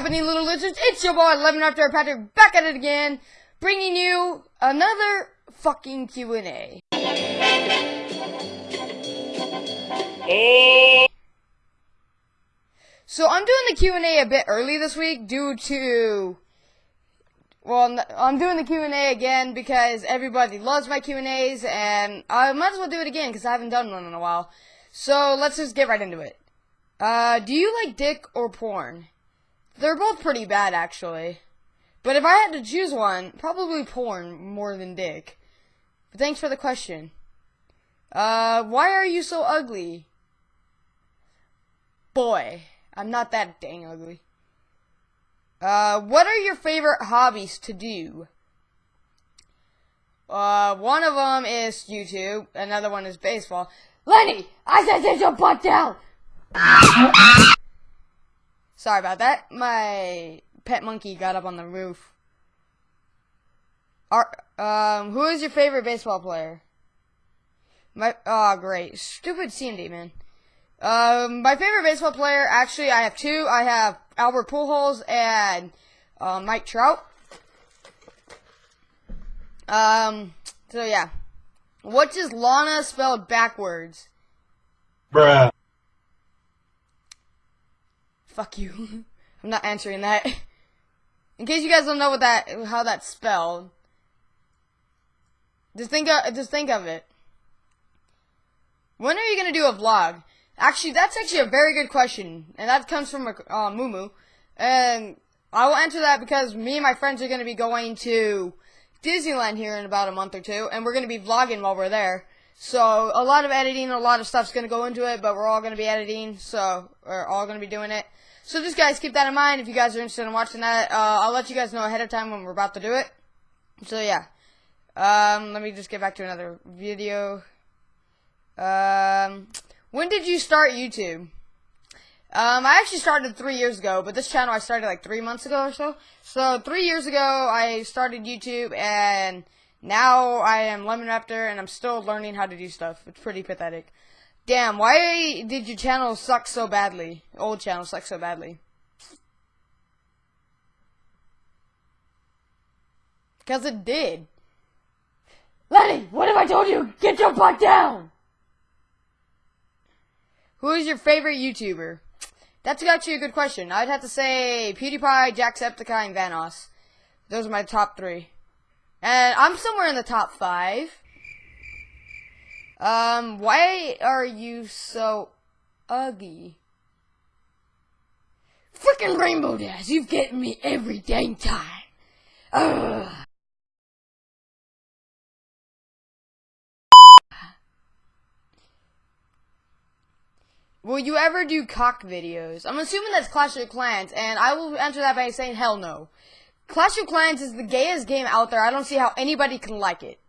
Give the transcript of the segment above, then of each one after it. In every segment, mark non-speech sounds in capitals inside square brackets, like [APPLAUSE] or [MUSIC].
happening, little lizards? It's your boy, Lemon Raptor Patrick, back at it again, bringing you another fucking Q&A. So I'm doing the Q&A a bit early this week due to well, I'm doing the Q&A again because everybody loves my Q&As and I might as well do it again because I haven't done one in a while. So let's just get right into it. Uh, do you like dick or porn? They're both pretty bad actually. But if I had to choose one, probably porn more than dick. But thanks for the question. Uh, why are you so ugly? Boy. I'm not that dang ugly. Uh, what are your favorite hobbies to do? Uh, one of them is YouTube. Another one is baseball. Lenny, I said sit your butt down. Sorry about that. My pet monkey got up on the roof. Are, um, who is your favorite baseball player? My, oh, great. Stupid CMD, man. Um, my favorite baseball player, actually, I have two. I have Albert Pujols and uh, Mike Trout. Um, so yeah. What does Lana spelled backwards? Bruh. Fuck you. [LAUGHS] I'm not answering that. In case you guys don't know what that how that's spelled, just think of just think of it. When are you gonna do a vlog? Actually, that's actually a very good question, and that comes from uh, Mumu. And I will answer that because me and my friends are going to be going to Disneyland here in about a month or two, and we're going to be vlogging while we're there. So a lot of editing, a lot of stuff's going to go into it, but we're all going to be editing, so we're all going to be doing it. So just guys, keep that in mind if you guys are interested in watching that. Uh, I'll let you guys know ahead of time when we're about to do it. So yeah. Um, let me just get back to another video. Um, when did you start YouTube? Um, I actually started three years ago, but this channel I started like three months ago or so. So three years ago I started YouTube, and now I am Lemon Raptor, and I'm still learning how to do stuff. It's pretty pathetic. Damn, why did your channel suck so badly? Old channel suck so badly. Because it did. Lenny, what have I told you? Get your butt down! Who is your favorite YouTuber? That's actually a good question. I'd have to say PewDiePie, Jacksepticeye, and Vanoss. Those are my top three. And I'm somewhere in the top five. Um, why are you so ugly? Freaking Rainbow Dash, you've getting me every dang time. Ugh. Will you ever do cock videos? I'm assuming that's Clash of Clans, and I will answer that by saying hell no. Clash of Clans is the gayest game out there. I don't see how anybody can like it.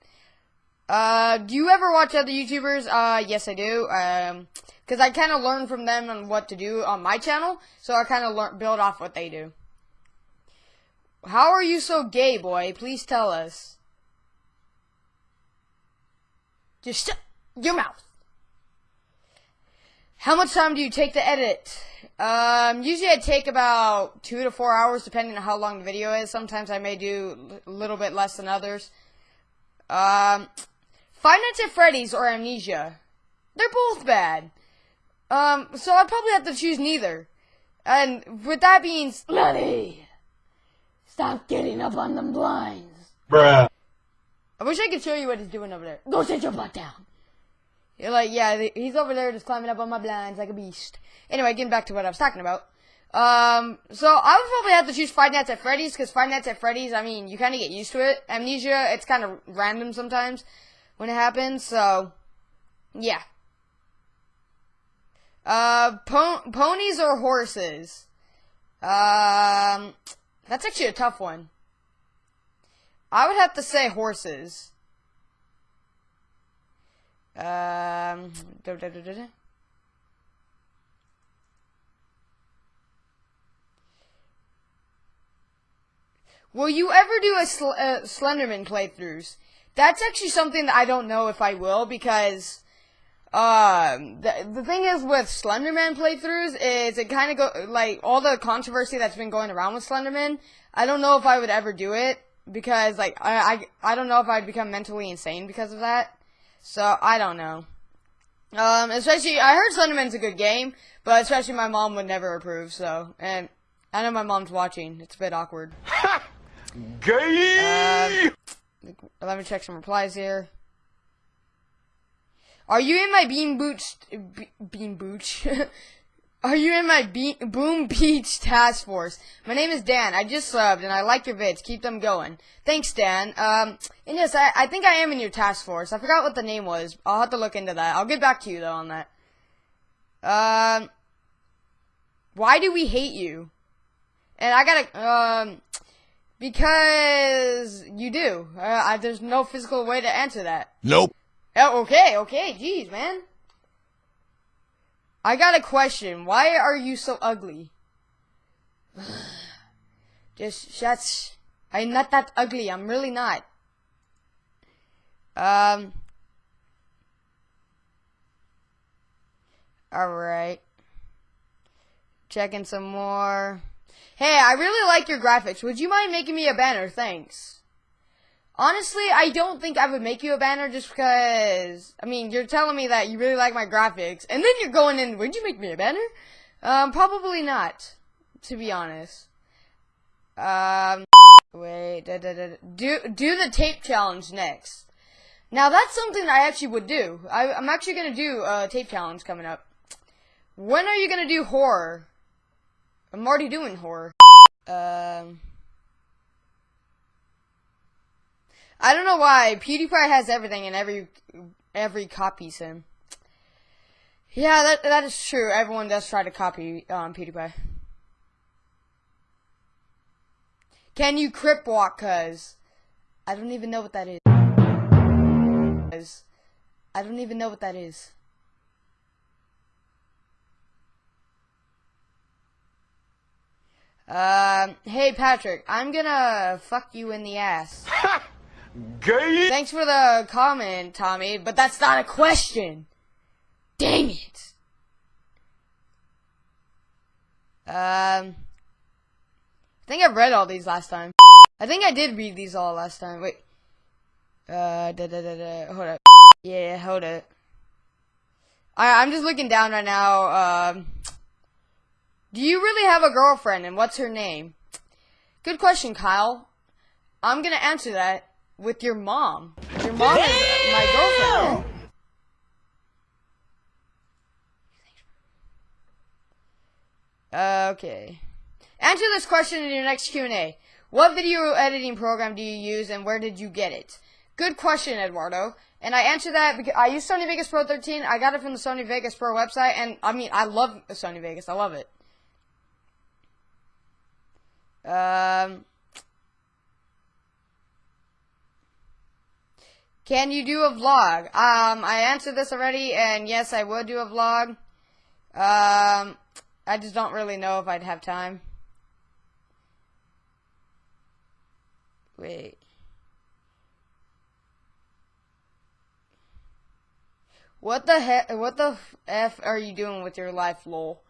Uh, do you ever watch other YouTubers? Uh, yes I do. Um, cause I kind of learn from them on what to do on my channel, so I kind of build off what they do. How are you so gay, boy? Please tell us. Just shut your mouth. How much time do you take to edit? Um, usually I take about two to four hours, depending on how long the video is. Sometimes I may do a little bit less than others. Um, Five Nights at Freddy's or Amnesia. They're both bad. Um, so I'd probably have to choose neither. And with that being slutty, stop getting up on them blinds. Bruh. I wish I could show you what he's doing over there. Go sit your butt down. You're like, yeah, he's over there just climbing up on my blinds like a beast. Anyway, getting back to what I was talking about. Um, so I would probably have to choose Five Nights at Freddy's, because Five Nights at Freddy's, I mean, you kind of get used to it. Amnesia, it's kind of random sometimes when it happens, so, yeah. Uh, po ponies or horses? Um, that's actually a tough one. I would have to say horses. Um, da, da, da, Will you ever do a sl uh, Slenderman playthroughs? That's actually something that I don't know if I will because Um, the, the thing is with Slenderman playthroughs is it kind of go like all the controversy that's been going around with Slenderman. I don't know if I would ever do it because like I I, I don't know if I'd become mentally insane because of that. So I don't know. Um, especially I heard Slenderman's a good game, but especially my mom would never approve. So and I know my mom's watching. It's a bit awkward. [LAUGHS] Gay! Um, let me check some replies here. Are you in my bean booch? Be, bean booch? [LAUGHS] Are you in my be- Boom Beach task force? My name is Dan. I just subbed and I like your vids. Keep them going. Thanks, Dan. Um, and yes, I, I think I am in your task force. I forgot what the name was. I'll have to look into that. I'll get back to you though on that. Um, why do we hate you? And I gotta, um, because you do. Uh, I, there's no physical way to answer that. Nope. Oh, okay, okay, jeez, man. I got a question. Why are you so ugly? [SIGHS] Just shuts. I'm not that ugly. I'm really not. Um. Alright. Checking some more. Hey, I really like your graphics. Would you mind making me a banner? Thanks. Honestly, I don't think I would make you a banner just because, I mean, you're telling me that you really like my graphics, and then you're going in, would you make me a banner? Um, probably not, to be honest. Um, wait, da, da, da, do, do the tape challenge next. Now, that's something I actually would do. I, I'm actually gonna do a tape challenge coming up. When are you gonna do horror? I'm already doing horror. Um... I don't know why PewDiePie has everything and every every copies him. Yeah, that that is true. Everyone does try to copy um, PewDiePie. Can you crip walk? Cause I don't even know what that is. Cause I don't even know what that is. Um, hey Patrick, I'm gonna fuck you in the ass. Gay! Thanks for the comment, Tommy, but that's not a question. Dang it. Um, I think I read all these last time. I think I did read these all last time. Wait. Uh, da da da da. Hold up. Yeah, hold it. I, I'm just looking down right now. Um, do you really have a girlfriend, and what's her name? Good question, Kyle. I'm gonna answer that with your mom. Your mom is my girlfriend. Okay. Answer this question in your next Q&A. What video editing program do you use and where did you get it? Good question, Eduardo. And I answer that because I use Sony Vegas Pro 13. I got it from the Sony Vegas Pro website and I mean, I love Sony Vegas. I love it. Um Can you do a vlog? Um, I answered this already, and yes, I would do a vlog. Um, I just don't really know if I'd have time. Wait. What the heck? What the f are you doing with your life, lol?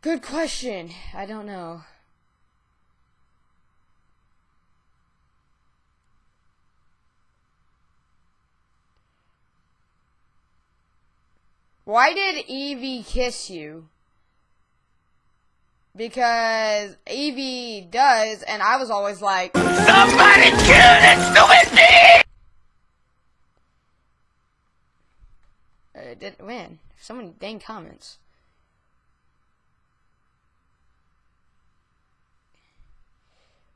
Good question. I don't know. Why did Evie kiss you? Because Evie does, and I was always like, Somebody kill this stupid thing! uh, did man, so many dang comments.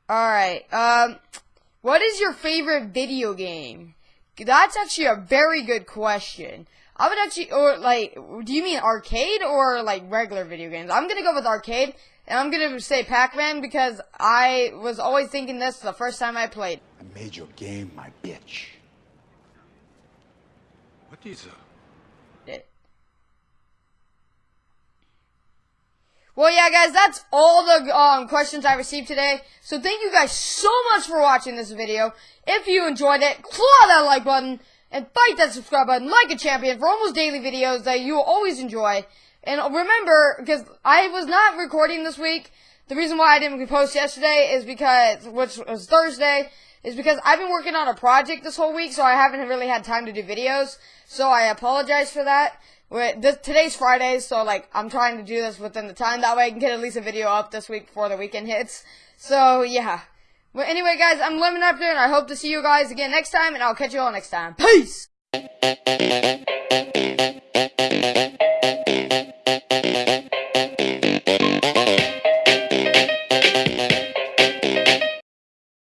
Alright, um, what is your favorite video game? That's actually a very good question. I would actually, or like, do you mean arcade or like regular video games? I'm gonna go with arcade, and I'm gonna say Pac-Man because I was always thinking this the first time I played. I made your game my bitch. What is it? it. Well, yeah, guys, that's all the um, questions I received today. So thank you guys so much for watching this video. If you enjoyed it, claw that like button. And bite that subscribe button like a champion for almost daily videos that you will always enjoy. And remember, because I was not recording this week, the reason why I didn't post yesterday is because, which was Thursday, is because I've been working on a project this whole week, so I haven't really had time to do videos. So I apologize for that. This, today's Friday, so like I'm trying to do this within the time. That way I can get at least a video up this week before the weekend hits. So yeah. But anyway, guys, I'm Lemon Raptor, and I hope to see you guys again next time, and I'll catch you all next time. Peace!